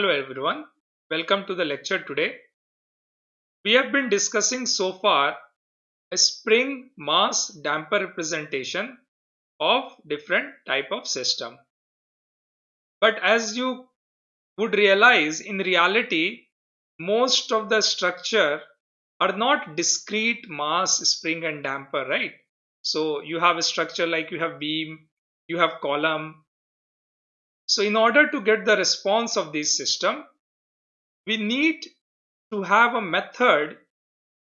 Hello everyone, welcome to the lecture today. We have been discussing so far a spring mass damper representation of different type of system. But as you would realize in reality, most of the structure are not discrete mass spring and damper, right? So you have a structure like you have beam, you have column, so in order to get the response of this system, we need to have a method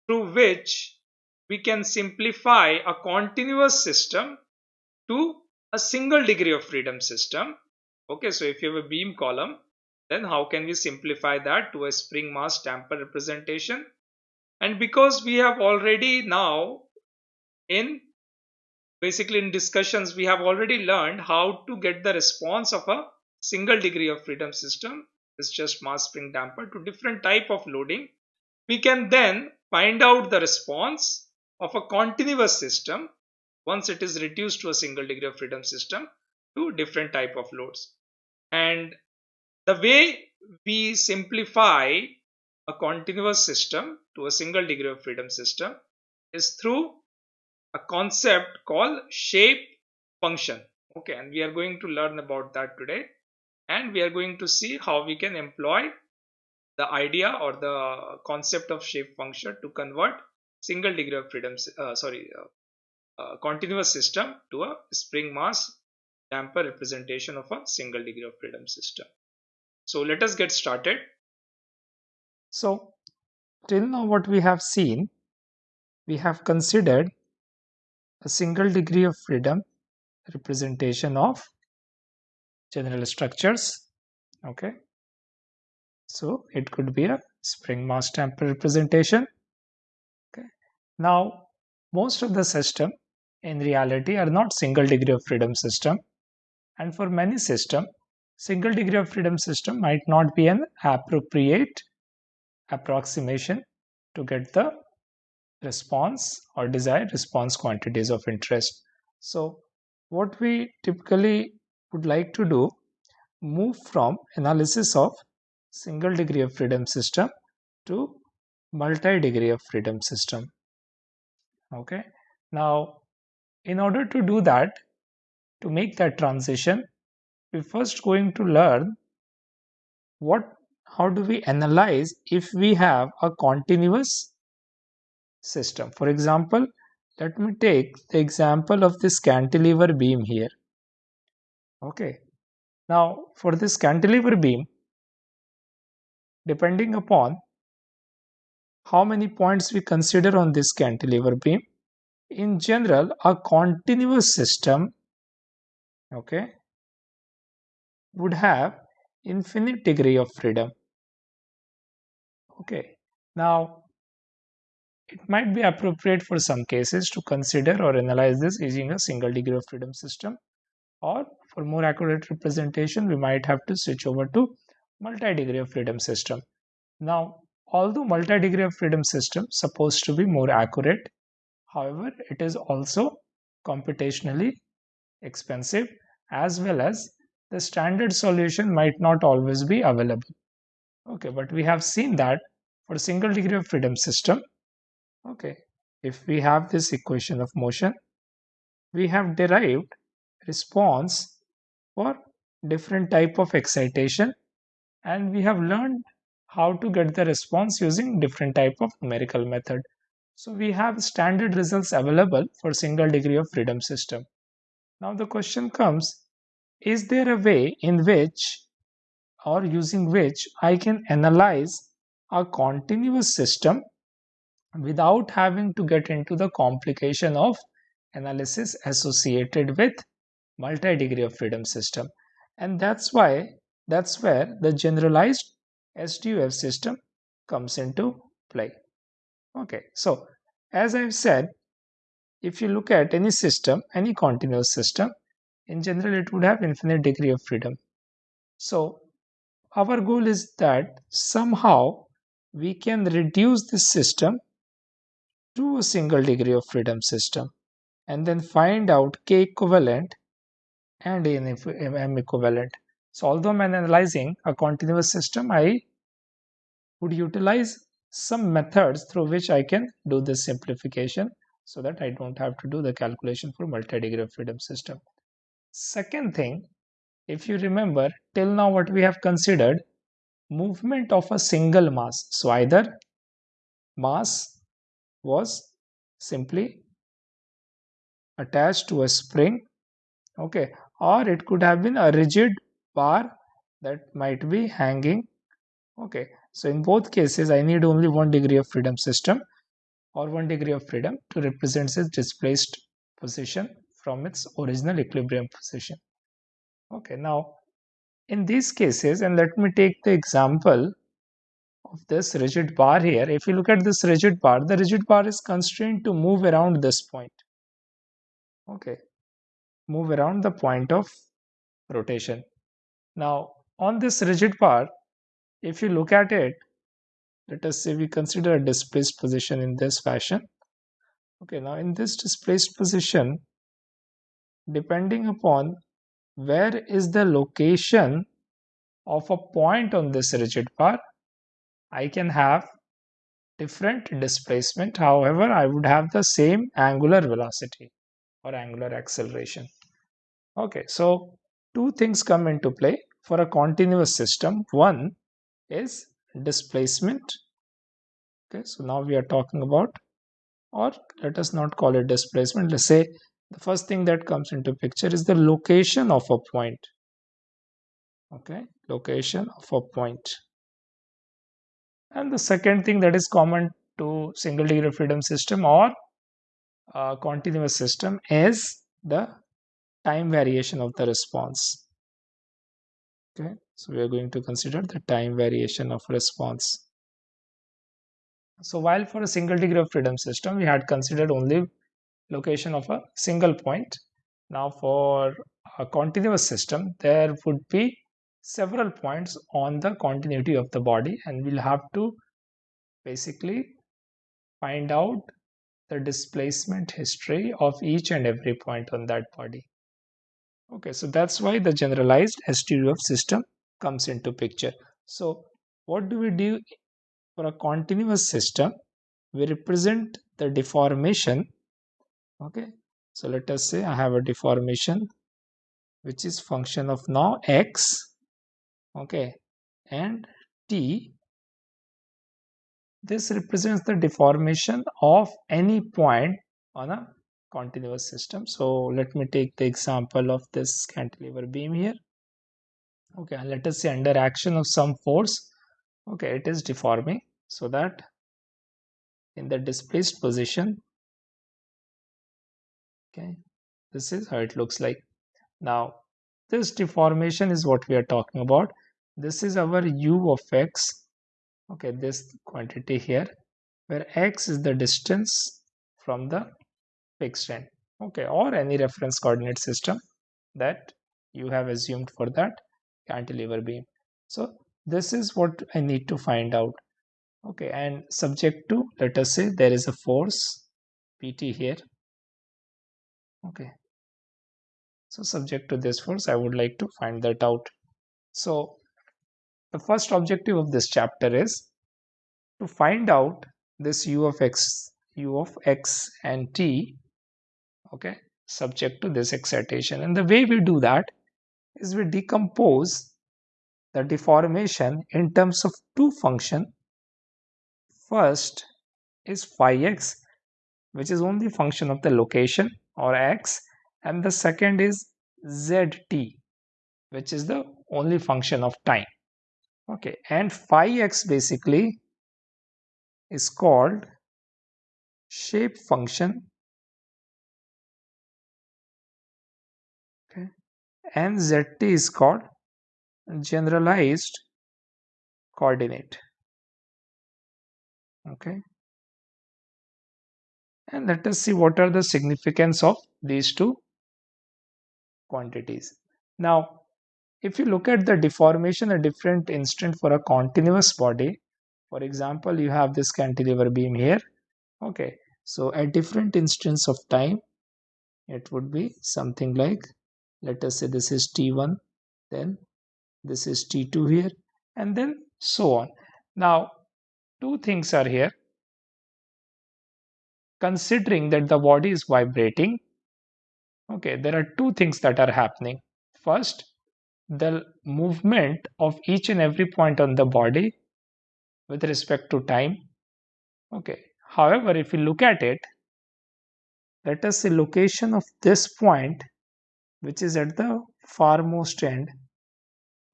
through which we can simplify a continuous system to a single degree of freedom system. Okay, so if you have a beam column, then how can we simplify that to a spring mass damper representation? And because we have already now in basically in discussions, we have already learned how to get the response of a single degree of freedom system is just mass spring damper to different type of loading. We can then find out the response of a continuous system once it is reduced to a single degree of freedom system to different type of loads. And the way we simplify a continuous system to a single degree of freedom system is through a concept called shape function. Okay and we are going to learn about that today and we are going to see how we can employ the idea or the concept of shape function to convert single degree of freedom uh, sorry uh, uh, continuous system to a spring mass damper representation of a single degree of freedom system. So let us get started. So till now what we have seen we have considered a single degree of freedom representation of general structures. Okay. So it could be a spring mass damper representation. Okay. Now most of the system in reality are not single degree of freedom system. And for many system single degree of freedom system might not be an appropriate approximation to get the response or desired response quantities of interest. So what we typically would like to do move from analysis of single degree of freedom system to multi degree of freedom system. Okay? Now in order to do that to make that transition we first going to learn what how do we analyze if we have a continuous system. For example let me take the example of this cantilever beam here okay. Now for this cantilever beam depending upon how many points we consider on this cantilever beam in general a continuous system okay would have infinite degree of freedom. Okay. Now it might be appropriate for some cases to consider or analyze this using a single degree of freedom system or for more accurate representation we might have to switch over to multi-degree of freedom system. Now although multi-degree of freedom system supposed to be more accurate however it is also computationally expensive as well as the standard solution might not always be available. Okay but we have seen that for single degree of freedom system okay if we have this equation of motion we have derived response for different type of excitation and we have learned how to get the response using different type of numerical method. So we have standard results available for single degree of freedom system. Now the question comes, is there a way in which or using which I can analyze a continuous system without having to get into the complication of analysis associated with multi-degree of freedom system. And that's why that's where the generalized SDOF system comes into play. Okay so as I've said if you look at any system any continuous system in general it would have infinite degree of freedom. So our goal is that somehow we can reduce this system to a single degree of freedom system and then find out k equivalent and in M equivalent. So although I'm analyzing a continuous system, I would utilize some methods through which I can do this simplification so that I don't have to do the calculation for multi-degree of freedom system. Second thing, if you remember till now what we have considered movement of a single mass. So either mass was simply attached to a spring okay or it could have been a rigid bar that might be hanging. Okay. So in both cases I need only one degree of freedom system or one degree of freedom to represent its displaced position from its original equilibrium position. Okay. Now in these cases and let me take the example of this rigid bar here. If you look at this rigid bar the rigid bar is constrained to move around this point. Okay move around the point of rotation. Now on this rigid bar if you look at it let us say we consider a displaced position in this fashion. Okay now in this displaced position depending upon where is the location of a point on this rigid bar I can have different displacement. However I would have the same angular velocity or angular acceleration okay so two things come into play for a continuous system. One is displacement. Okay so now we are talking about or let us not call it displacement. Let's say the first thing that comes into picture is the location of a point. Okay location of a point. and the second thing that is common to single degree of freedom system or uh, continuous system is the time variation of the response. Okay so we are going to consider the time variation of response. So while for a single degree of freedom system we had considered only location of a single point. Now for a continuous system there would be several points on the continuity of the body and we'll have to basically find out the displacement history of each and every point on that body okay so that's why the generalized SDOF system comes into picture. So what do we do for a continuous system? We represent the deformation. Okay so let us say I have a deformation which is function of now x okay and t. This represents the deformation of any point on a continuous system. So let me take the example of this cantilever beam here. Okay let us say under action of some force okay it is deforming so that in the displaced position okay this is how it looks like. Now this deformation is what we are talking about. This is our u of x okay this quantity here where x is the distance from the fixed okay or any reference coordinate system that you have assumed for that cantilever beam. So this is what i need to find out. Okay and subject to let us say there is a force pt here. Okay. So subject to this force i would like to find that out. So the first objective of this chapter is to find out this u of x u of x and t okay subject to this excitation. And the way we do that is we decompose the deformation in terms of two function. First is phi x which is only function of the location or x. And the second is zt which is the only function of time. Okay and phi x basically is called shape function and is called generalized coordinate okay and let us see what are the significance of these two quantities. Now, if you look at the deformation at different instant for a continuous body, for example, you have this cantilever beam here. Okay, so at different instance of time, it would be something like, let us say this is T1, then this is T2 here, and then so on. Now, two things are here. Considering that the body is vibrating, okay, there are two things that are happening. First, the movement of each and every point on the body with respect to time. Okay, however, if you look at it, let us say location of this point, which is at the farmost end,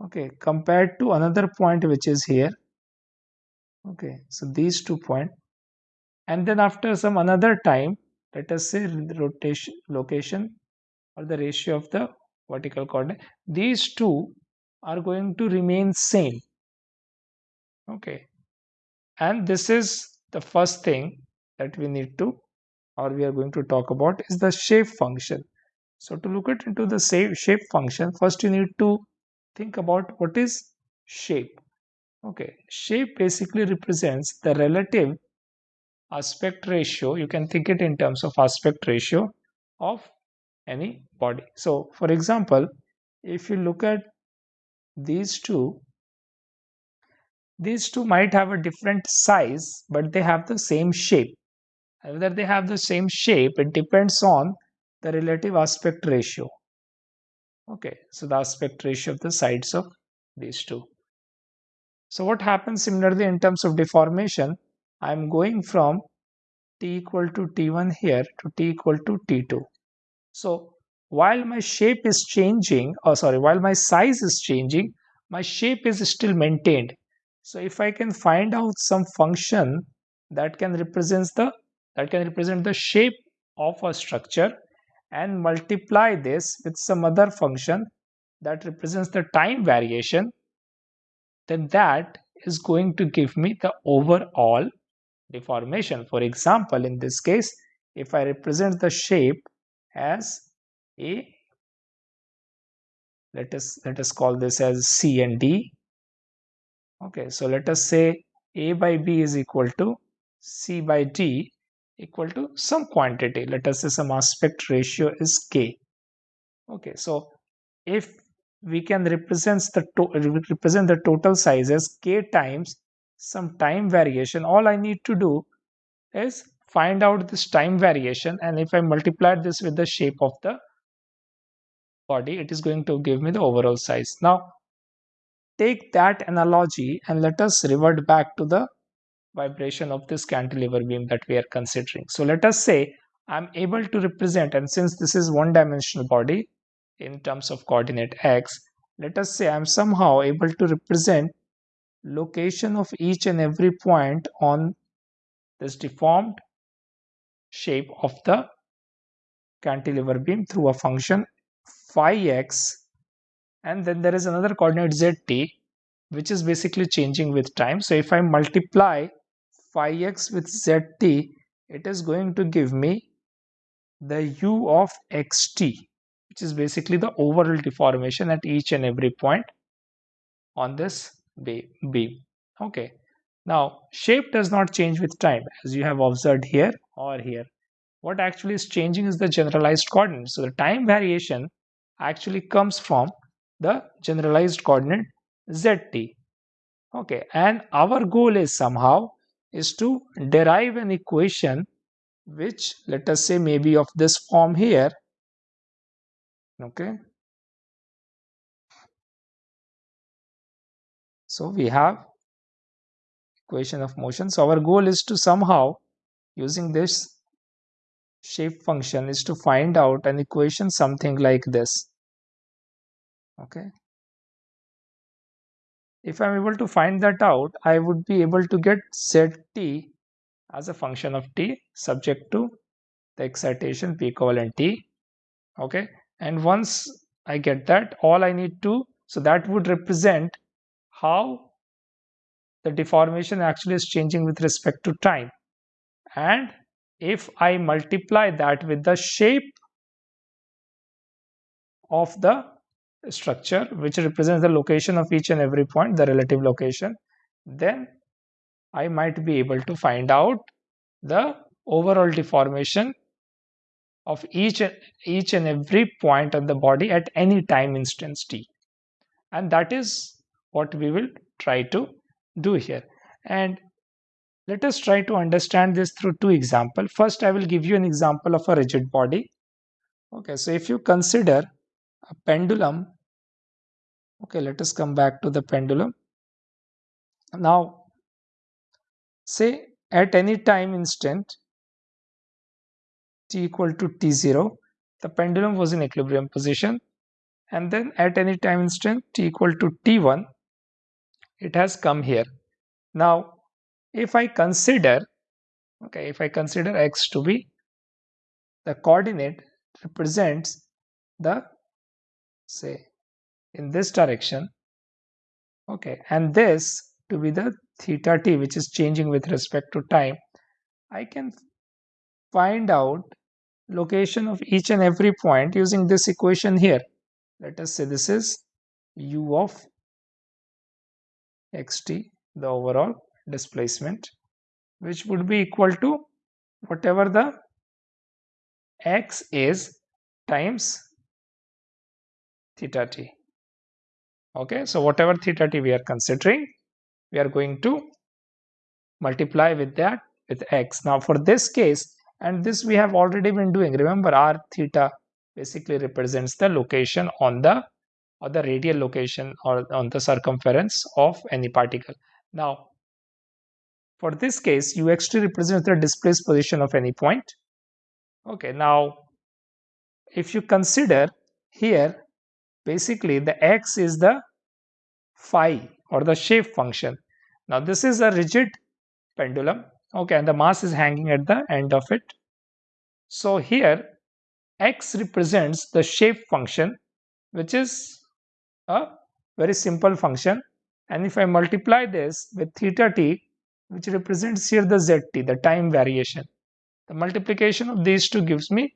okay, compared to another point which is here. Okay, so these two points, and then after some another time, let us say rotation location or the ratio of the vertical coordinate these two are going to remain same. Okay and this is the first thing that we need to or we are going to talk about is the shape function so to look at into the shape function first you need to think about what is shape okay shape basically represents the relative aspect ratio you can think it in terms of aspect ratio of any body. So for example, if you look at these two, these two might have a different size, but they have the same shape. Whether they have the same shape, it depends on the relative aspect ratio. Okay, so the aspect ratio of the sides of these two. So what happens similarly in terms of deformation, I'm going from t equal to t1 here to t equal to t2. So while my shape is changing, or sorry, while my size is changing, my shape is still maintained. So if I can find out some function that can represent the that can represent the shape of a structure and multiply this with some other function that represents the time variation, then that is going to give me the overall deformation. For example, in this case, if I represent the shape as a let us let us call this as c and d okay so let us say a by b is equal to c by d equal to some quantity. Let us say some aspect ratio is k. Okay so if we can represent the represent the total size as k times some time variation all i need to do is find out this time variation. And if I multiply this with the shape of the body it is going to give me the overall size. Now take that analogy and let us revert back to the vibration of this cantilever beam that we are considering. So let us say I'm able to represent and since this is one dimensional body in terms of coordinate x let us say I'm somehow able to represent location of each and every point on this deformed shape of the cantilever beam through a function phi x and then there is another coordinate zt which is basically changing with time. So if I multiply phi x with zt it is going to give me the u of xt which is basically the overall deformation at each and every point on this beam. Okay. Now, shape does not change with time as you have observed here or here. What actually is changing is the generalized coordinate. So, the time variation actually comes from the generalized coordinate zt. Okay, and our goal is somehow is to derive an equation which let us say maybe of this form here. Okay. So, we have equation of motion. So our goal is to somehow using this shape function is to find out an equation something like this. Okay. If I'm able to find that out, I would be able to get zt as a function of t subject to the excitation p equivalent t. Okay. And once I get that, all I need to, so that would represent how the deformation actually is changing with respect to time and if I multiply that with the shape of the structure which represents the location of each and every point the relative location then I might be able to find out the overall deformation of each each and every point of the body at any time instance t. And that is what we will try to do here. And let us try to understand this through two examples. First i will give you an example of a rigid body. Okay so if you consider a pendulum okay let us come back to the pendulum. Now say at any time instant t equal to t0 the pendulum was in equilibrium position and then at any time instant t equal to t1 it has come here. Now if i consider okay if i consider x to be the coordinate represents the say in this direction. Okay and this to be the theta t which is changing with respect to time i can find out location of each and every point using this equation here. Let us say this is u of xt the overall displacement which would be equal to whatever the x is times theta t okay so whatever theta t we are considering we are going to multiply with that with x. Now for this case and this we have already been doing remember r theta basically represents the location on the or the radial location or on the circumference of any particle. Now for this case uxt represents the displaced position of any point. Okay now if you consider here basically the x is the phi or the shape function. Now this is a rigid pendulum okay and the mass is hanging at the end of it. So here x represents the shape function which is a very simple function. And if I multiply this with theta t which represents here the zt the time variation the multiplication of these two gives me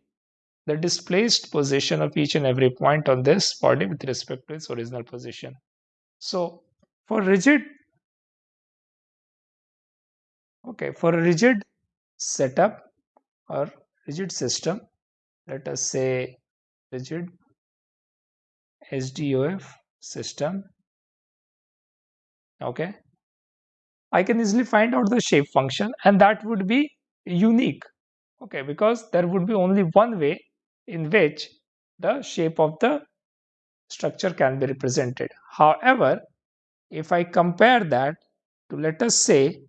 the displaced position of each and every point on this body with respect to its original position. So for rigid okay for a rigid setup or rigid system let us say rigid SDOF system okay I can easily find out the shape function and that would be unique okay because there would be only one way in which the shape of the structure can be represented. However if I compare that to let us say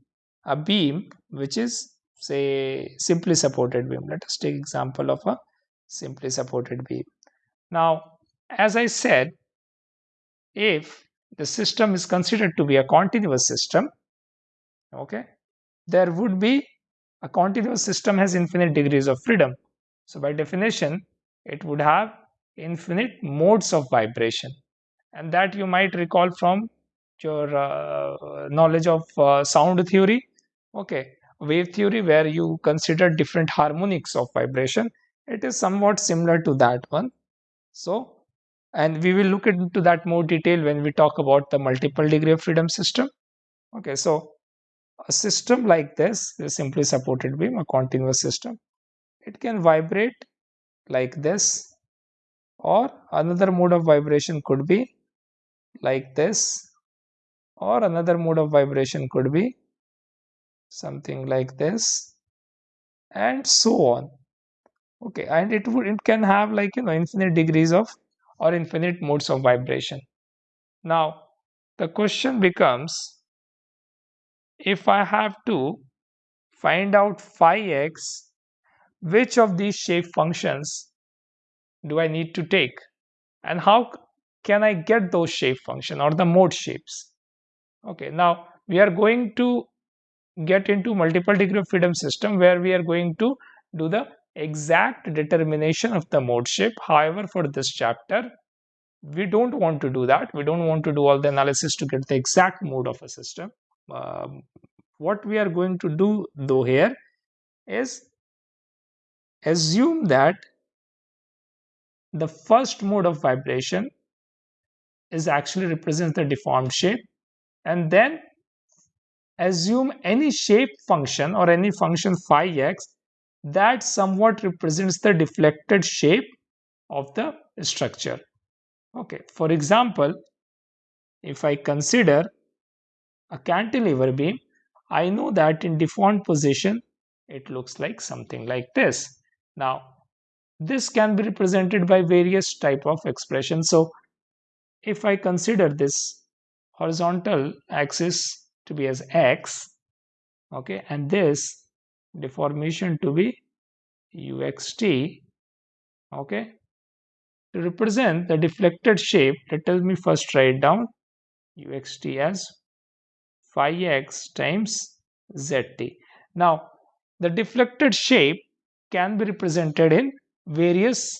a beam which is say simply supported beam. Let us take example of a simply supported beam. Now as I said if the system is considered to be a continuous system okay there would be a continuous system has infinite degrees of freedom. So by definition it would have infinite modes of vibration. And that you might recall from your uh, knowledge of uh, sound theory. Okay wave theory where you consider different harmonics of vibration. It is somewhat similar to that one. So and we will look into that more detail when we talk about the multiple degree of freedom system. Okay so a system like this is simply supported beam a continuous system. It can vibrate like this. Or another mode of vibration could be like this. Or another mode of vibration could be something like this. And so on. Okay and it would it can have like you know infinite degrees of or infinite modes of vibration. Now the question becomes if i have to find out phi x which of these shape functions do i need to take? And how can i get those shape function or the mode shapes? Okay now we are going to get into multiple degree of freedom system where we are going to do the exact determination of the mode shape. However for this chapter we don't want to do that. We don't want to do all the analysis to get the exact mode of a system. Um, what we are going to do though here is assume that the first mode of vibration is actually represents the deformed shape and then assume any shape function or any function phi x that somewhat represents the deflected shape of the structure okay for example if I consider a cantilever beam, I know that in deformed position, it looks like something like this. Now, this can be represented by various type of expression. So, if I consider this horizontal axis to be as x, okay, and this deformation to be uxt, okay, to represent the deflected shape, let me first write down uxt as phi x times zt. Now, the deflected shape can be represented in various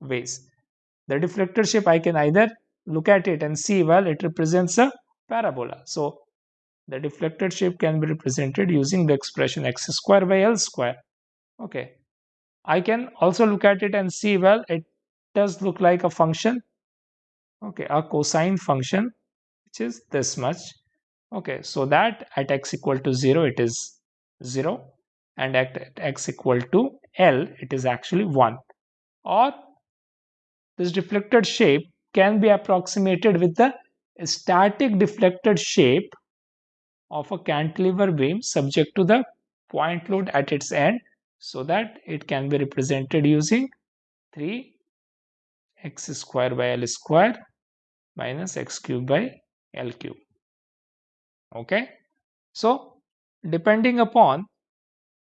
ways. The deflected shape I can either look at it and see well it represents a parabola. So, the deflected shape can be represented using the expression x square by l square. Okay. I can also look at it and see well it does look like a function okay a cosine function which is this much okay so that at x equal to 0 it is 0 and at x equal to l it is actually 1 or this deflected shape can be approximated with the static deflected shape of a cantilever beam subject to the point load at its end so that it can be represented using 3 x square by l square minus x cube by l cube. Okay? So depending upon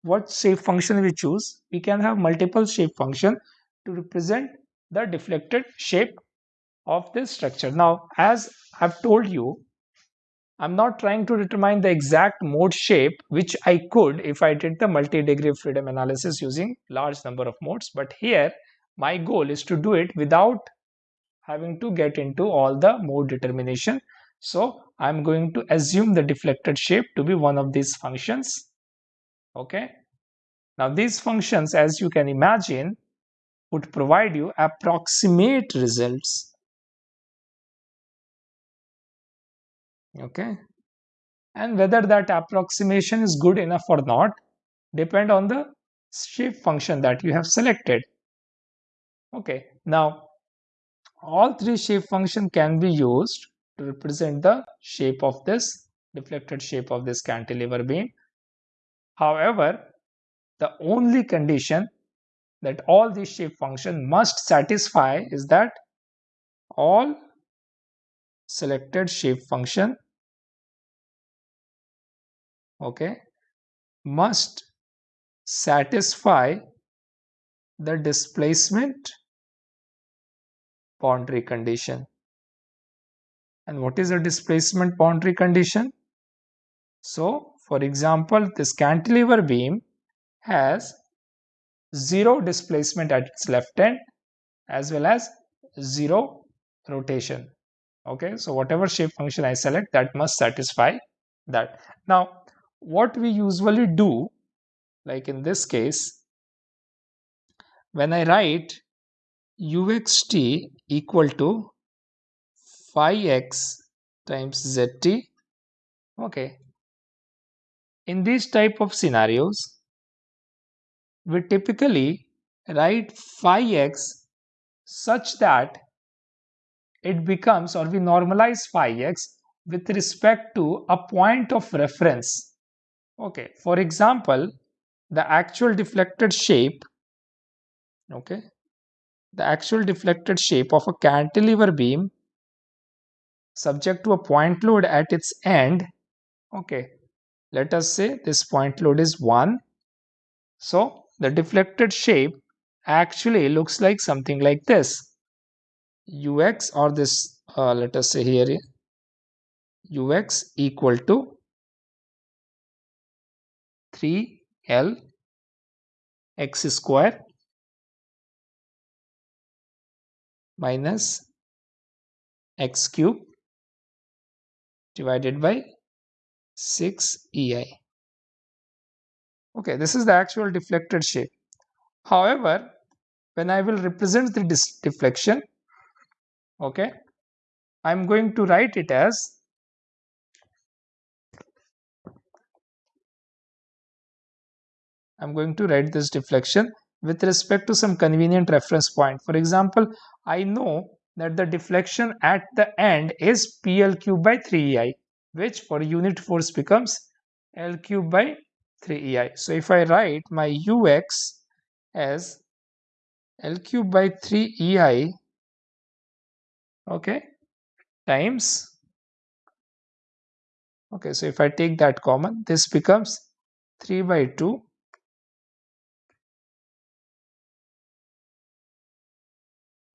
what shape function we choose we can have multiple shape function to represent the deflected shape of this structure now as i've told you i'm not trying to determine the exact mode shape which i could if i did the multi-degree of freedom analysis using large number of modes but here my goal is to do it without having to get into all the mode determination. So I'm going to assume the deflected shape to be one of these functions. Okay. Now these functions, as you can imagine, would provide you approximate results. Okay. And whether that approximation is good enough or not depend on the shape function that you have selected. Okay, now all three shape function can be used to represent the shape of this deflected shape of this cantilever beam. However, the only condition that all these shape function must satisfy is that all selected shape function okay must satisfy the displacement boundary condition. And what is a displacement boundary condition? So, for example, this cantilever beam has zero displacement at its left end as well as zero rotation. Okay, so whatever shape function I select that must satisfy that. Now, what we usually do, like in this case, when I write uxt equal to phi x times zt okay in these type of scenarios we typically write phi x such that it becomes or we normalize phi x with respect to a point of reference. Okay for example the actual deflected shape okay the actual deflected shape of a cantilever beam subject to a point load at its end okay let us say this point load is 1 so the deflected shape actually looks like something like this. Ux or this uh, let us say here ux equal to 3l x square minus x cube divided by 6 EI. Okay, this is the actual deflected shape. However, when I will represent the deflection, okay, I'm going to write it as I'm going to write this deflection with respect to some convenient reference point. For example, I know that the deflection at the end is PL cube by 3EI, which for unit force becomes L cube by 3EI. So if I write my UX as L cube by 3EI, okay, times, okay, so if I take that common, this becomes 3 by 2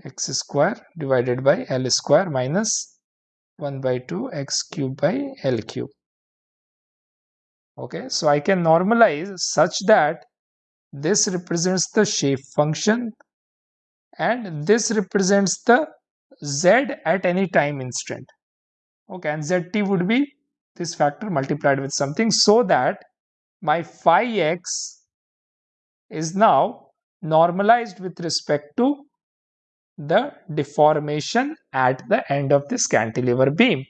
x square divided by L square minus 1 by 2 x cube by L cube. Okay, so I can normalize such that this represents the shape function and this represents the z at any time instant. Okay, and zt would be this factor multiplied with something so that my phi x is now normalized with respect to the deformation at the end of this cantilever beam.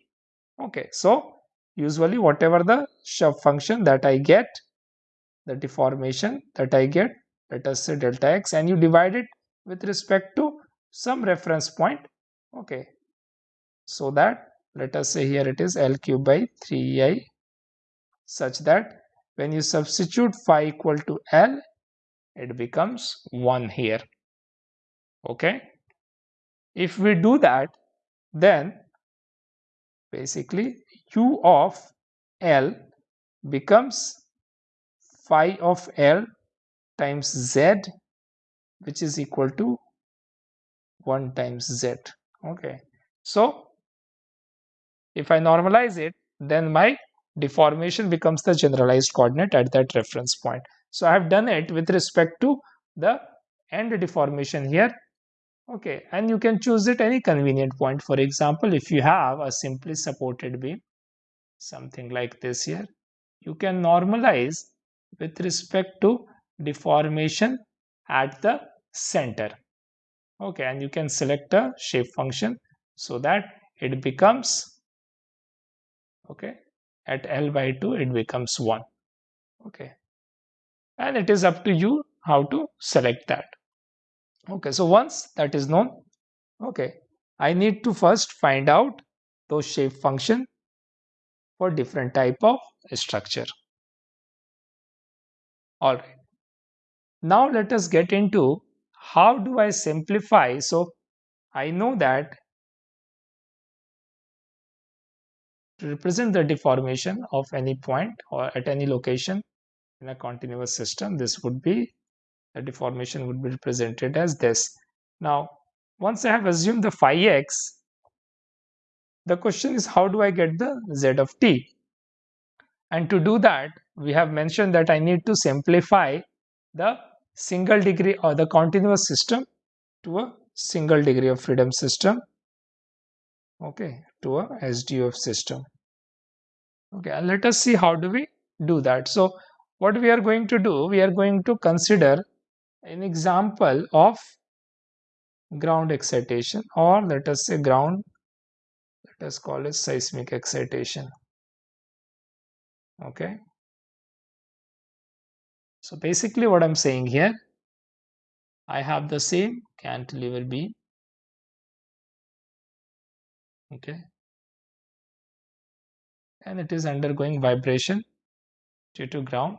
Okay, so usually whatever the shape function that I get, the deformation that I get, let us say delta x and you divide it with respect to some reference point. Okay, so that let us say here it is L cube by 3i such that when you substitute phi equal to L, it becomes 1 here. Okay. If we do that, then basically u of L becomes phi of L times Z which is equal to 1 times Z. Okay. So if I normalize it, then my deformation becomes the generalized coordinate at that reference point. So I have done it with respect to the end deformation here okay and you can choose it any convenient point. For example if you have a simply supported beam something like this here you can normalize with respect to deformation at the center. Okay and you can select a shape function so that it becomes okay at L by 2 it becomes 1 okay and it is up to you how to select that okay so once that is known okay i need to first find out those shape function for different type of structure. All right. Now let us get into how do i simplify? So i know that to represent the deformation of any point or at any location in a continuous system this would be the deformation would be represented as this. Now, once I have assumed the phi x, the question is how do I get the z of t? And to do that, we have mentioned that I need to simplify the single degree or the continuous system to a single degree of freedom system okay to a SDF system okay and let us see how do we do that so what we are going to do we are going to consider an example of ground excitation or let us say ground let us call it seismic excitation. Okay? So basically what i'm saying here i have the same cantilever beam. Okay? And it is undergoing vibration due to ground.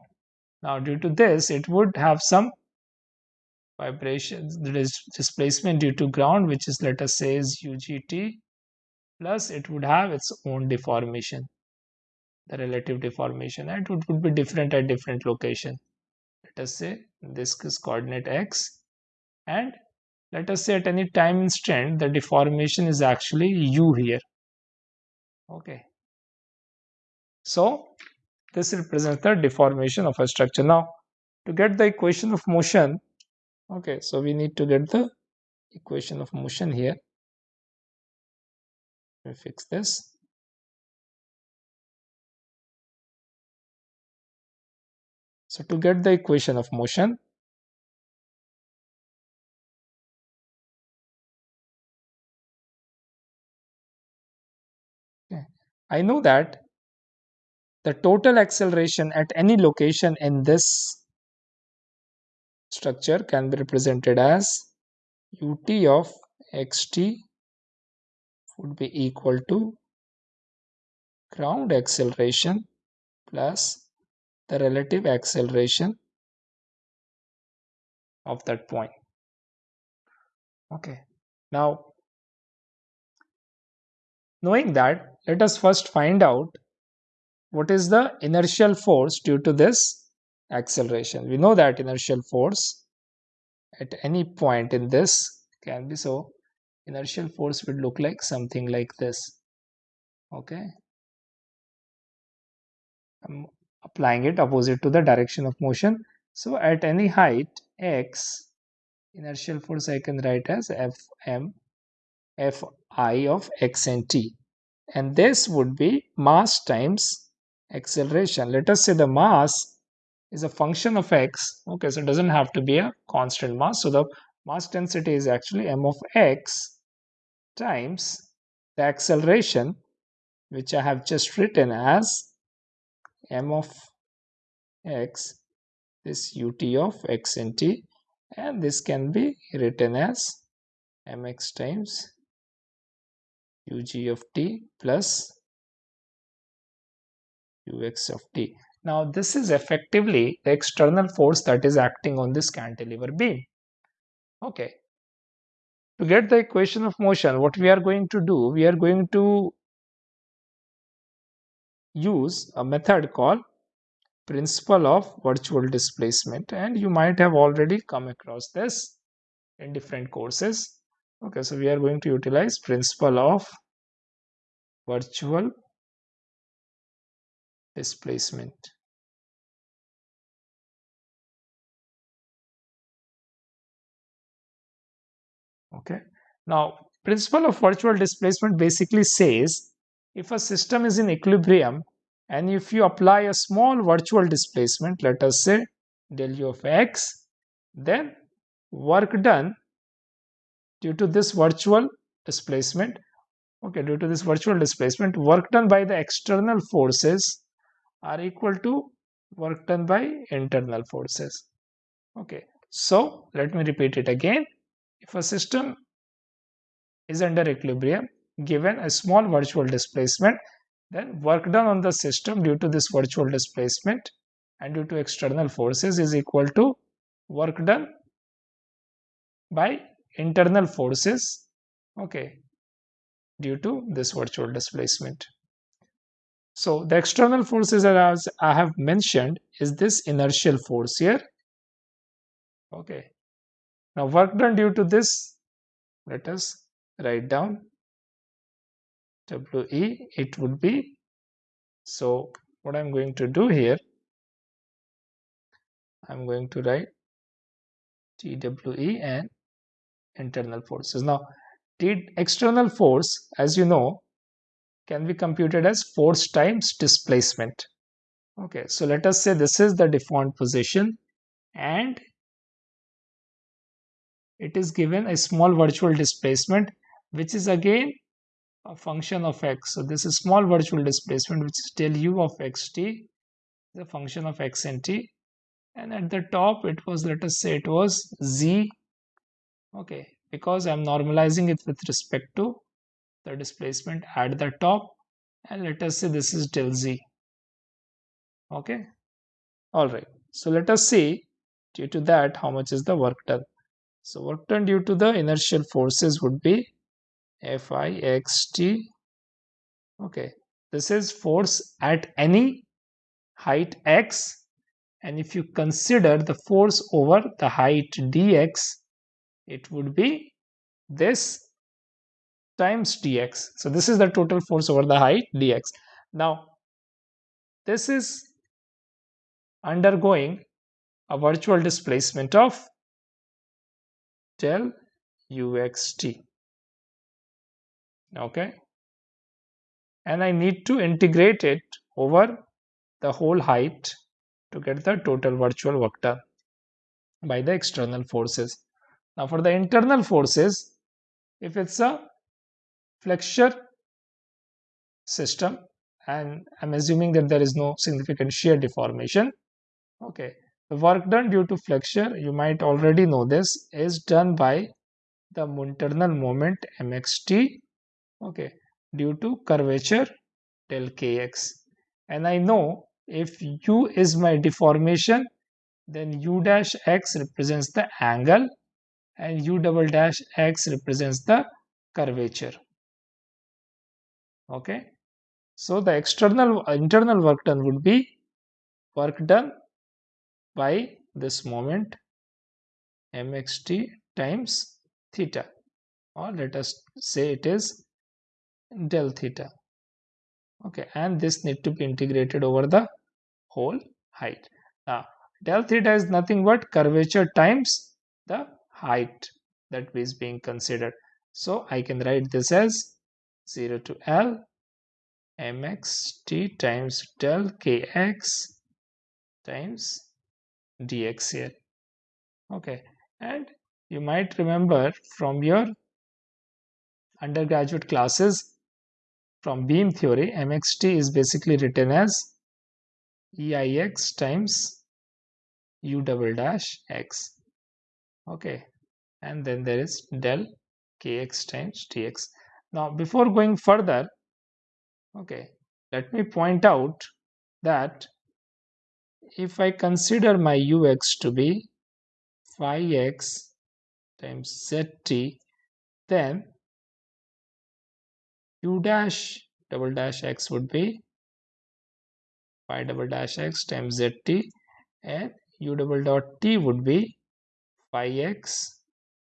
Now due to this it would have some vibrations there is displacement due to ground which is let us say is ugt plus it would have its own deformation the relative deformation and it would be different at different location. Let us say this is coordinate x and let us say at any time instant the deformation is actually u here. Okay. So this represents the deformation of a structure. Now to get the equation of motion okay so we need to get the equation of motion here. Me fix this. So to get the equation of motion okay, I know that the total acceleration at any location in this structure can be represented as ut of xt would be equal to ground acceleration plus the relative acceleration of that point. Okay, now knowing that, let us first find out what is the inertial force due to this acceleration. We know that inertial force at any point in this can be so inertial force would look like something like this okay? I'm applying it opposite to the direction of motion. So at any height x inertial force I can write as Fm Fi of x and t. And this would be mass times acceleration. Let us say the mass is a function of x okay so it doesn't have to be a constant mass so the mass density is actually m of x times the acceleration which I have just written as m of x this ut of x and t and this can be written as mx times ug of t plus ux of t. Now this is effectively the external force that is acting on this cantilever beam. Okay. To get the equation of motion, what we are going to do, we are going to use a method called principle of virtual displacement and you might have already come across this in different courses. Okay, so we are going to utilize principle of virtual displacement. Okay. Now, principle of virtual displacement basically says if a system is in equilibrium and if you apply a small virtual displacement, let us say del u of x, then work done due to this virtual displacement, okay, due to this virtual displacement, work done by the external forces are equal to work done by internal forces. Okay, so let me repeat it again. If a system is under equilibrium given a small virtual displacement, then work done on the system due to this virtual displacement and due to external forces is equal to work done by internal forces okay due to this virtual displacement. So the external forces as i have mentioned is this inertial force here okay now work done due to this. Let us write down we it would be so what i'm going to do here i'm going to write twe and internal forces. Now the external force as you know can be computed as force times displacement. Okay so let us say this is the deformed position and it is given a small virtual displacement which is again a function of x. So this is small virtual displacement which is del u of xt, the function of x and t. And at the top it was let us say it was z. Okay, because I'm normalizing it with respect to the displacement at the top and let us say this is del z. Okay, all right. So let us see due to that how much is the work done. So work done due to the inertial forces would be Fixt. Okay, this is force at any height x and if you consider the force over the height dx, it would be this times dx. So this is the total force over the height dx. Now, this is undergoing a virtual displacement of del uxt okay and I need to integrate it over the whole height to get the total virtual done by the external forces. Now for the internal forces, if it's a flexure system and I'm assuming that there is no significant shear deformation, okay, the work done due to flexure, you might already know this, is done by the internal moment mxt okay due to curvature del kx and I know if u is my deformation then u dash x represents the angle and u double dash x represents the curvature okay. So the external internal work done would be work done by this moment mxt times theta or let us say it is del theta. Okay and this need to be integrated over the whole height. Now del theta is nothing but curvature times the height that is being considered. So i can write this as 0 to l mxt times del kx times dx here okay. And you might remember from your undergraduate classes from beam theory mxt is basically written as eix times u double dash x. Okay. And then there is del kx times dx now before going further okay let me point out that if I consider my ux to be phi x times zt then u dash double dash x would be phi double dash x times zt and u double dot t would be phi x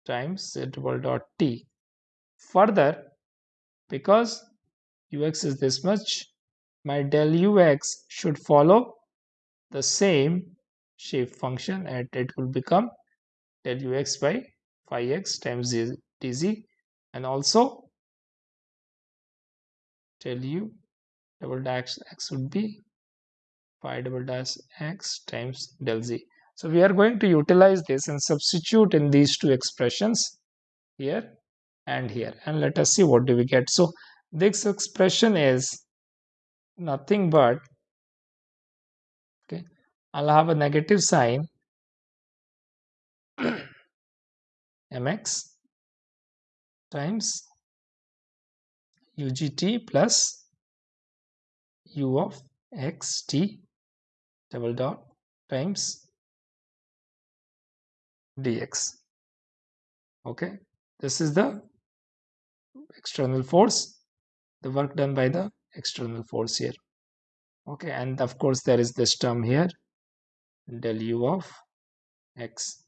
times z double dot t. Further because ux is this much my del ux should follow the same shape function and it will become del ux by phi x times dz and also del u double dash x would be phi double dash x times del z. So we are going to utilize this and substitute in these two expressions here and here and let us see what do we get. So this expression is nothing but I'll have a negative sign. Mx times ugt plus u of xt double dot times dx okay this is the external force the work done by the external force here. Okay and of course there is this term here del u of x.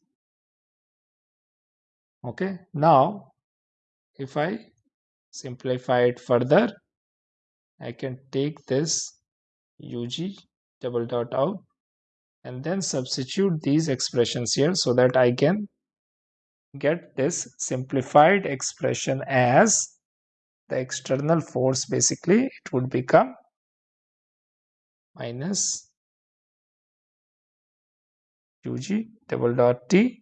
Okay now if I simplify it further I can take this ug double dot out and then substitute these expressions here so that I can get this simplified expression as the external force. Basically it would become minus ug double dot t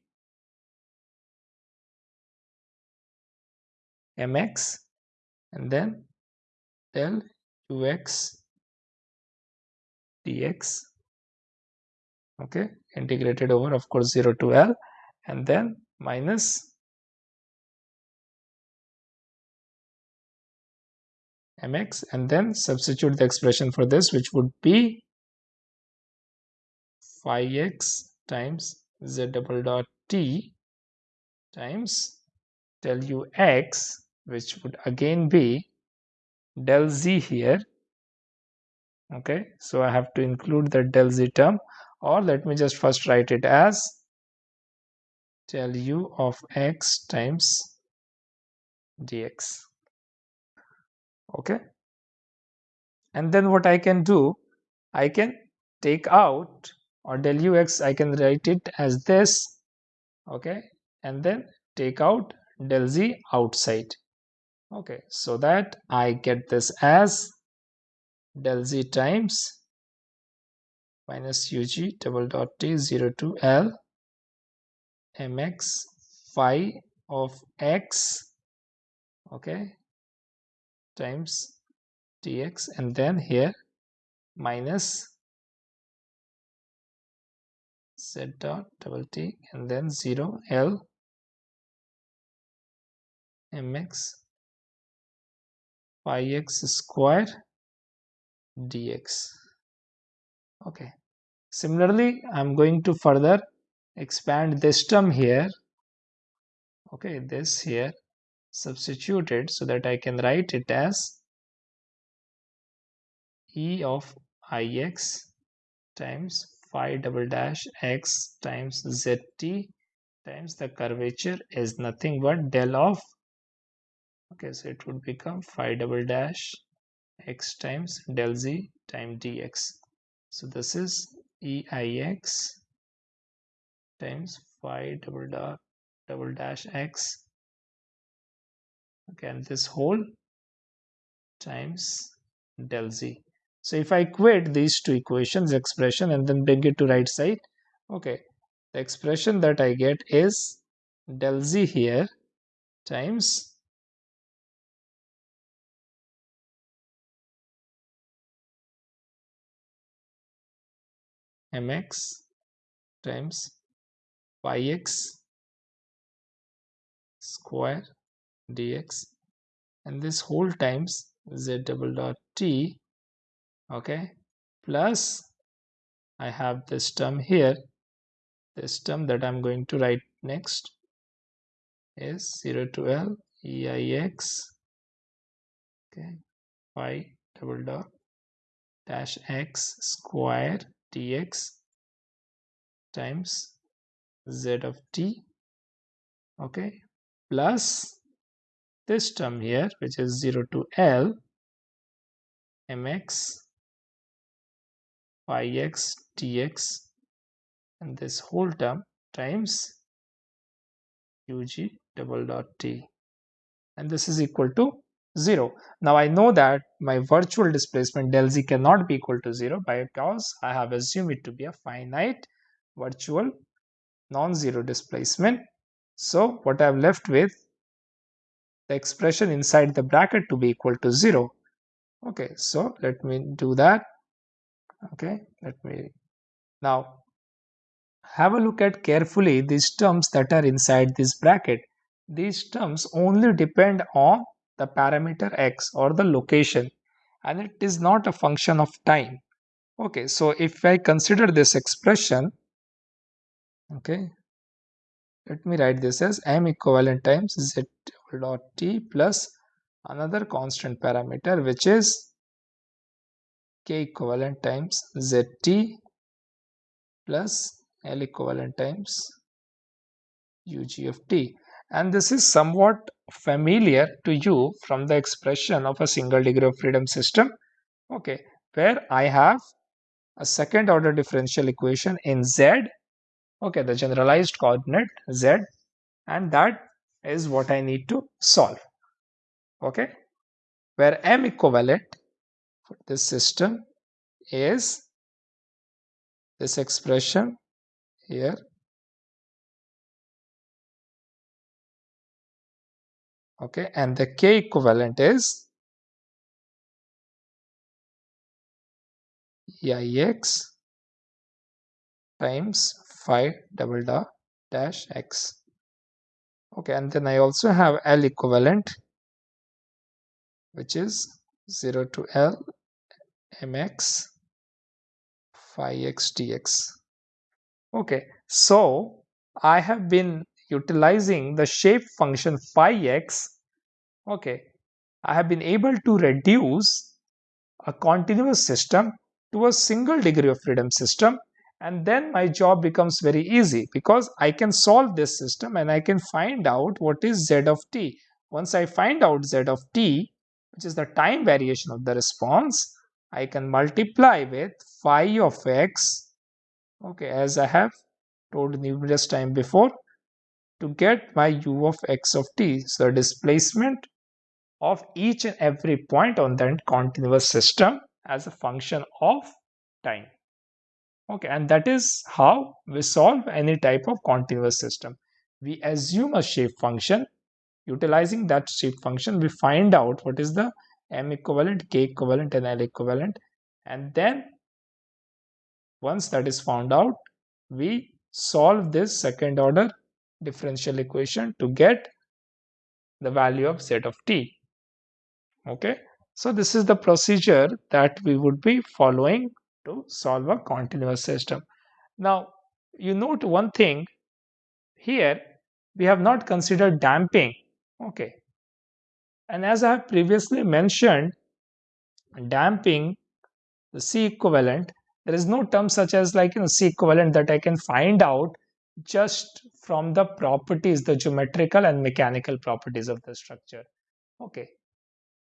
mx and then del ux dx okay integrated over of course 0 to l and then minus mx and then substitute the expression for this which would be phi x times z double dot t times del u x which would again be del z here. Okay so I have to include the del z term or let me just first write it as del u of x times dx. Okay and then what I can do I can take out or del ux I can write it as this okay? And then take out del z outside okay? So that I get this as del z times minus ug double dot t 0 to l mx phi of x okay? Times dx and then here minus z dot double t and then 0 l mx phi x square dx. Okay. Similarly, I'm going to further expand this term here. Okay, this here substitute it so that I can write it as e of ix times phi double dash x times zt times the curvature is nothing but del of okay so it would become phi double dash x times del z times dx. So this is EIX times phi double dot double dash x. Okay and this whole times del z so if I equate these two equations expression and then bring it to right side okay. The expression that I get is del z here times mx times phi x square dx. And this whole times z double dot t okay. Plus I have this term here. This term that I'm going to write next is 0 to L EIX okay. Phi double dot dash x square dx times z of t. Okay. Plus this term here which is 0 to L mx phi x dx and this whole term times ug double dot t and this is equal to 0. Now I know that my virtual displacement del z cannot be equal to 0 because I have assumed it to be a finite virtual non-zero displacement. So what I'm left with the expression inside the bracket to be equal to 0. Okay, so let me do that. Okay, let me now have a look at carefully these terms that are inside this bracket. These terms only depend on the parameter x or the location and it is not a function of time okay so if i consider this expression okay let me write this as m equivalent times z dot t plus another constant parameter which is k equivalent times zt plus l equivalent times ug of t. And this is somewhat familiar to you from the expression of a single degree of freedom system. Okay where i have a second order differential equation in z. Okay the generalized coordinate z. And that is what i need to solve. Okay where m equivalent this system is this expression here. Okay and the k equivalent is ix times phi double dash x. Okay and then i also have l equivalent which is 0 to l mx phi x dx okay so i have been utilizing the shape function phi x, okay, I have been able to reduce a continuous system to a single degree of freedom system and then my job becomes very easy because I can solve this system and I can find out what is z of t. Once I find out z of t, which is the time variation of the response, I can multiply with phi of x, okay, as I have told numerous time before, to get my u of x of t. So the displacement of each and every point on that continuous system as a function of time. Okay, and that is how we solve any type of continuous system. We assume a shape function. Utilizing that shape function, we find out what is the m equivalent, k equivalent, and l equivalent. And then once that is found out, we solve this second order differential equation to get the value of z of t okay So this is the procedure that we would be following to solve a continuous system. Now, you note one thing here, we have not considered damping. Okay. And as I have previously mentioned, damping, the C equivalent, there is no term such as like you know C equivalent that I can find out just from the properties, the geometrical and mechanical properties of the structure. Okay.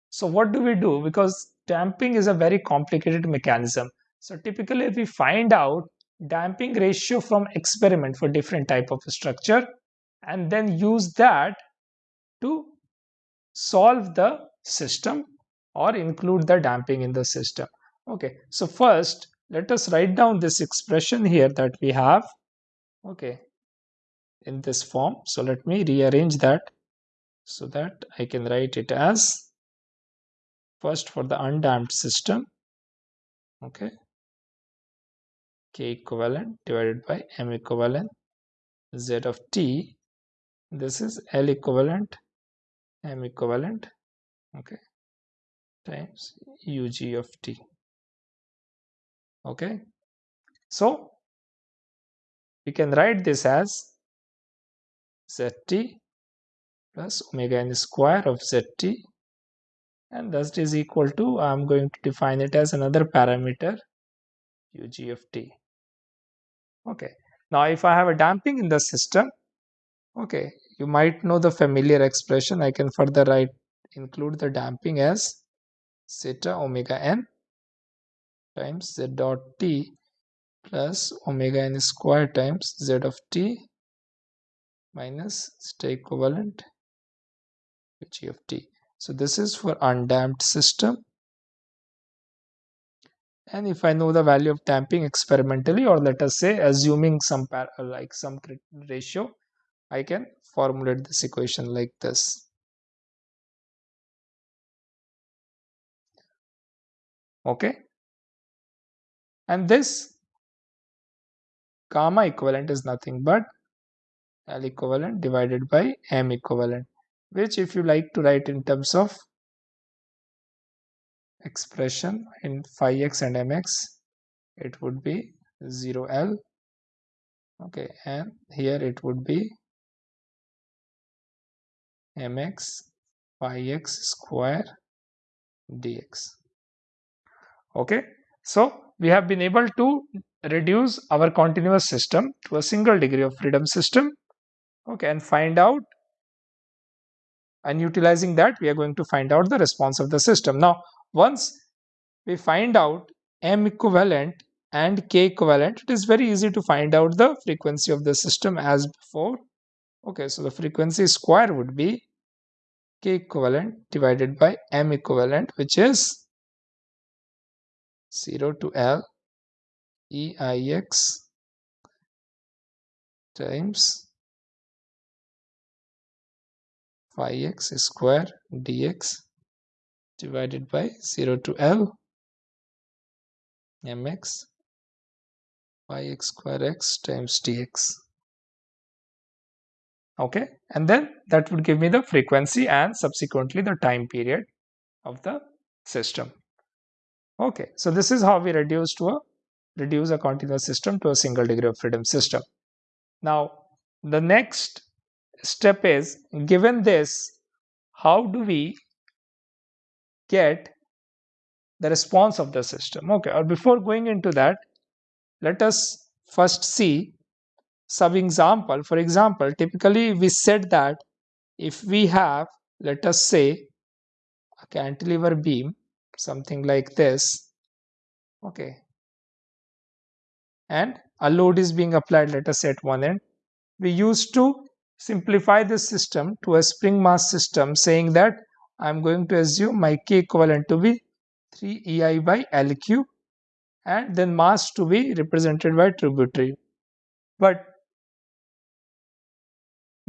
So what do we do? Because damping is a very complicated mechanism. So typically we find out damping ratio from experiment for different type of structure and then use that to solve the system or include the damping in the system. Okay, so first let us write down this expression here that we have. Okay, in this form. So let me rearrange that so that I can write it as first for the undamped system. Okay, K equivalent divided by M equivalent Z of T. This is L equivalent M equivalent. Okay, times UG of T. Okay, so we can write this as zt plus omega n square of zt and thus is equal to I am going to define it as another parameter ug of t. Okay, now if I have a damping in the system, okay, you might know the familiar expression. I can further write include the damping as zeta omega n times z dot t plus omega n square times z of t minus zeta equivalent g of t. So this is for undamped system. And if I know the value of damping experimentally, or let us say assuming some like some ratio, I can formulate this equation like this. Okay. And this gamma equivalent is nothing but L equivalent divided by M equivalent which if you like to write in terms of expression in phi x and mx it would be 0l okay and here it would be mx phi x square dx. Okay? So we have been able to reduce our continuous system to a single degree of freedom system. Okay? And find out and utilizing that we are going to find out the response of the system. Now once we find out m equivalent and k equivalent it is very easy to find out the frequency of the system as before. Okay? So the frequency square would be k equivalent divided by m equivalent which is 0 to L E I X times phi x square dx divided by 0 to L mx phi x square x times dx okay. And then that would give me the frequency and subsequently the time period of the system. Okay. So this is how we reduce to a reduce a continuous system to a single degree of freedom system. Now the next step is given this how do we get the response of the system? Okay. Or before going into that let us first see some example for example typically we said that if we have let us say a cantilever beam something like this okay and a load is being applied let us say at one end we used to simplify this system to a spring mass system saying that I'm going to assume my K equivalent to be 3 EI by L cube and then mass to be represented by tributary. But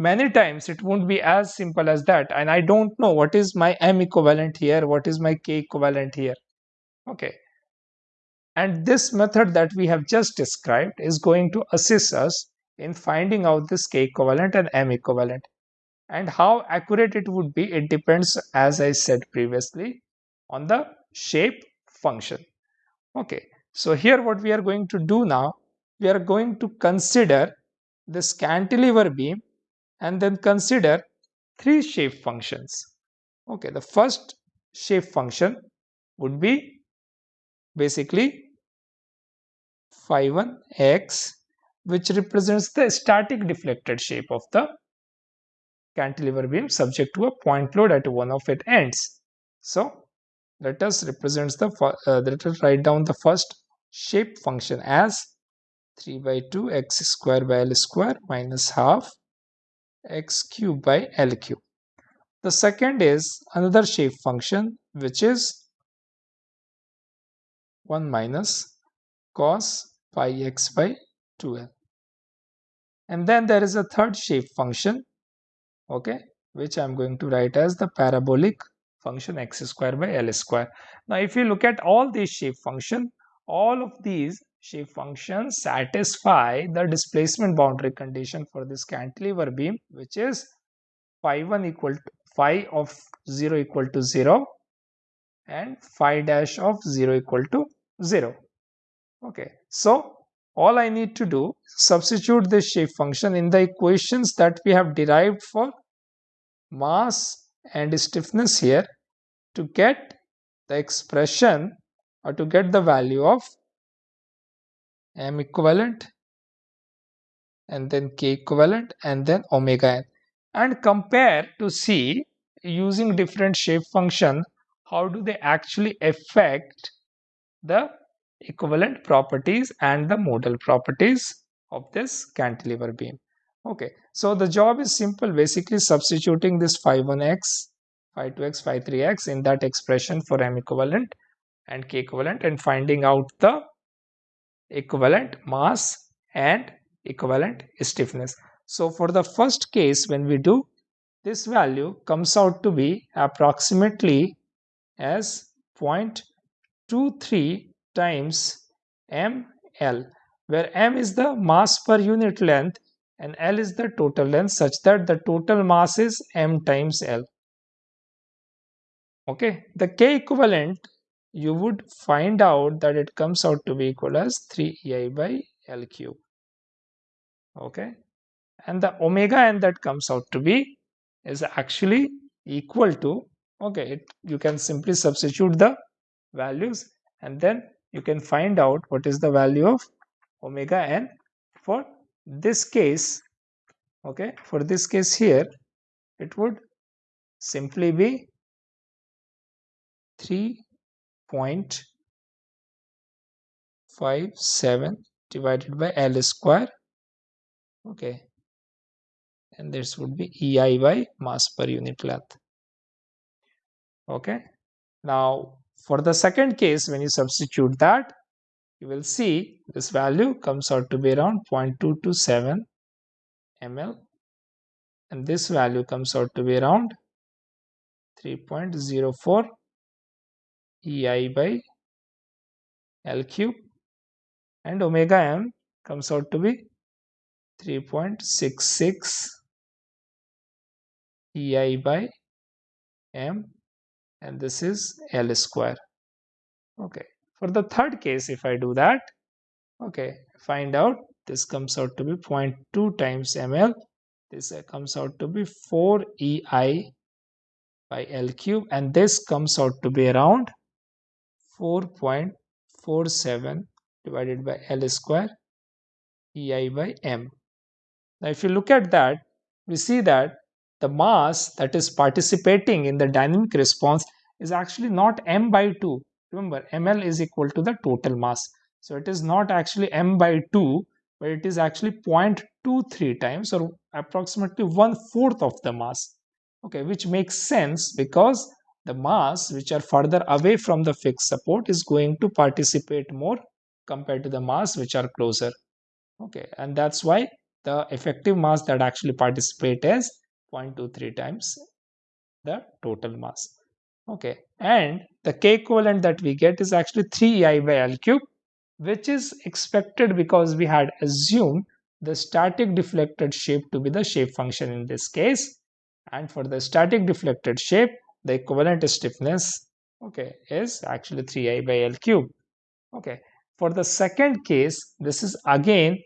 many times it won't be as simple as that and I don't know what is my M equivalent here, what is my K equivalent here. Okay. And this method that we have just described is going to assist us in finding out this k equivalent and m equivalent and how accurate it would be it depends as i said previously on the shape function. Okay, so here what we are going to do now, we are going to consider this cantilever beam and then consider three shape functions. Okay, the first shape function would be basically phi 1 x which represents the static deflected shape of the cantilever beam subject to a point load at one of its ends. So let us represent the uh, let us write down the first shape function as 3 by 2 x square by l square minus half x cube by l cube. The second is another shape function which is 1 minus cos pi x by 2l. And then there is a third shape function okay which i'm going to write as the parabolic function x square by l square now if you look at all these shape function all of these shape functions satisfy the displacement boundary condition for this cantilever beam which is phi 1 equal to phi of 0 equal to 0 and phi dash of 0 equal to 0 okay so all I need to do substitute this shape function in the equations that we have derived for mass and stiffness here to get the expression or to get the value of m equivalent and then k equivalent and then omega n and compare to see using different shape function how do they actually affect the equivalent properties and the modal properties of this cantilever beam. Okay, so the job is simple, basically substituting this phi 1x, phi 2x, phi 3x in that expression for m equivalent and k equivalent and finding out the equivalent mass and equivalent stiffness. So for the first case when we do this value comes out to be approximately as 0.23 times ml where m is the mass per unit length and L is the total length such that the total mass is m times L. Okay, the K equivalent you would find out that it comes out to be equal as 3 EI by L cube. Okay, and the omega n that comes out to be is actually equal to okay it, you can simply substitute the values and then you can find out what is the value of omega n for this case. Okay? For this case here it would simply be 3.57 divided by L square. Okay. And this would be EI by mass per unit length. Okay. Now for the second case when you substitute that you will see this value comes out to be around 0.227 ml and this value comes out to be around 3.04 EI by L cube and omega m comes out to be 3.66 EI by m and this is L square okay for the third case, if I do that, okay, find out this comes out to be 0.2 times ml. This uh, comes out to be 4 EI by L cube and this comes out to be around 4.47 divided by L square EI by M. Now if you look at that, we see that the mass that is participating in the dynamic response is actually not M by 2 remember ml is equal to the total mass. So it is not actually m by 2 but it is actually 0.23 times or approximately one fourth of the mass. Okay which makes sense because the mass which are further away from the fixed support is going to participate more compared to the mass which are closer. Okay and that's why the effective mass that actually participate is 0.23 times the total mass. Okay and the k equivalent that we get is actually 3 ei by l cube which is expected because we had assumed the static deflected shape to be the shape function in this case. And for the static deflected shape the equivalent stiffness okay is actually 3i by l cube. Okay for the second case this is again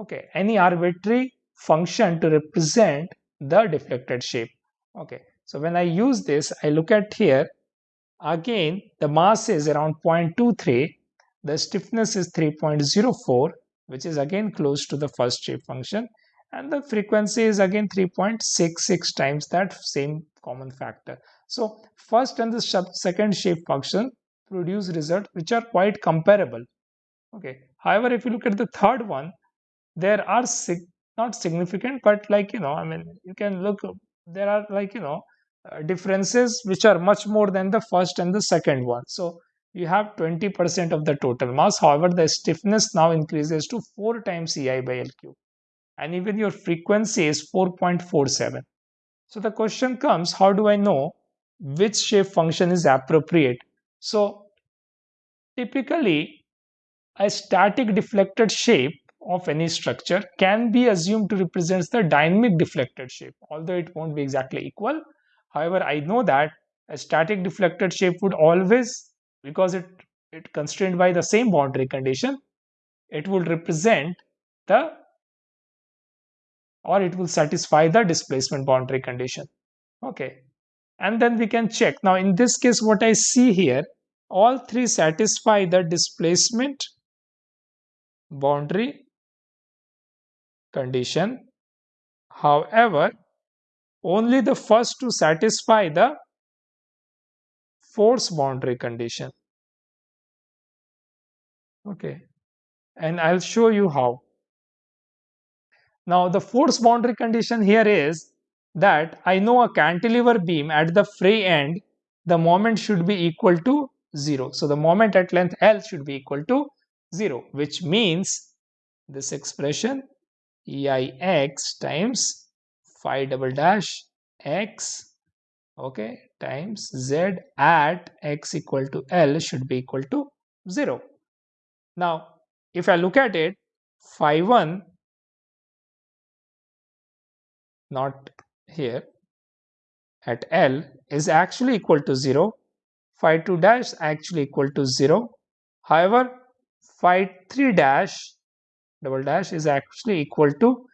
okay any arbitrary function to represent the deflected shape. Okay so when i use this i look at here again the mass is around 0.23 the stiffness is 3.04 which is again close to the first shape function and the frequency is again 3.66 times that same common factor. So first and the second shape function produce results which are quite comparable. Okay. However if you look at the third one there are sig- not significant but like you know i mean you can look there are like you know uh, differences which are much more than the first and the second one. So you have 20% of the total mass. However the stiffness now increases to 4 times ei by L cube. and even your frequency is 4.47 so the question comes how do i know which shape function is appropriate so typically a static deflected shape of any structure can be assumed to represent the dynamic deflected shape, although it won't be exactly equal. However, I know that a static deflected shape would always, because it, it constrained by the same boundary condition, it would represent the or it will satisfy the displacement boundary condition. Okay. And then we can check. Now, in this case, what I see here, all three satisfy the displacement boundary condition. However, only the first to satisfy the force boundary condition. Okay, and I'll show you how. Now, the force boundary condition here is that I know a cantilever beam at the free end, the moment should be equal to 0. So, the moment at length L should be equal to 0, which means this expression EIX times phi double dash x okay times z at x equal to L should be equal to 0. Now, if I look at it, phi 1 not here at L is actually equal to 0, phi 2 dash actually equal to 0. However, phi 3 dash double dash is actually equal to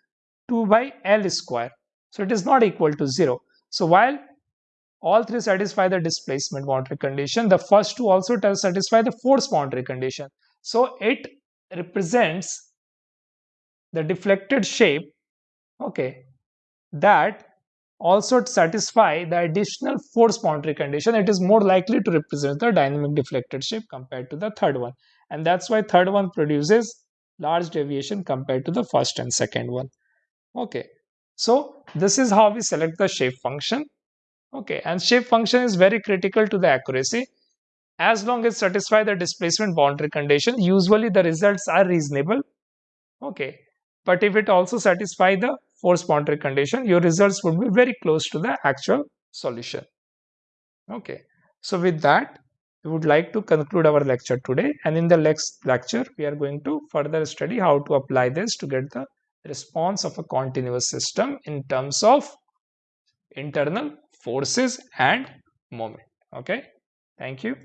2 by L square. So it is not equal to 0. So while all three satisfy the displacement boundary condition, the first two also satisfy the force boundary condition. So it represents the deflected shape, okay, that also satisfy the additional force boundary condition. It is more likely to represent the dynamic deflected shape compared to the third one. And that's why third one produces large deviation compared to the first and second one. Okay. So this is how we select the shape function. Okay. And shape function is very critical to the accuracy. As long as satisfy the displacement boundary condition usually the results are reasonable. Okay. But if it also satisfy the force boundary condition your results would be very close to the actual solution. Okay. So with that we would like to conclude our lecture today. And in the next lecture we are going to further study how to apply this to get the response of a continuous system in terms of internal forces and moment. Okay. Thank you